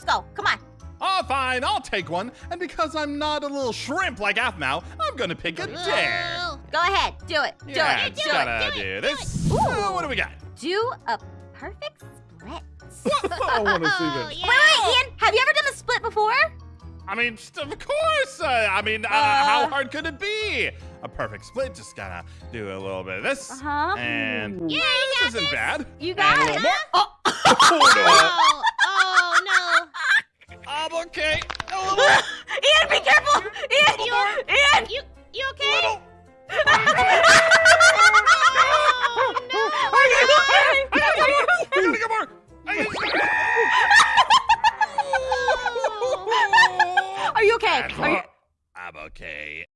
Let's go. Come on. Oh, fine, I'll take one. And because I'm not a little shrimp like Aphmau, I'm gonna pick a dare. Go ahead. Do it. Do yeah, it. just Do gotta it. do this. Ooh. What do we got? Do a perfect split. I want to see Oh, this. yeah. Wait, wait, Ian. Have you ever done a split before? I mean, of course. Uh, I mean, uh, Uh. how hard could it be? A perfect split. Just gotta do a little bit of this. Uh-huh. And Yeah, you this got isn't this. bad. You got And it. little more. Oh. Oh, no okay. Ian, be careful! Ian, you, Ian, you, you okay? oh, no. Are you okay? Are you okay? I gotta get more. I gotta... Are you okay? Are you... I'm okay.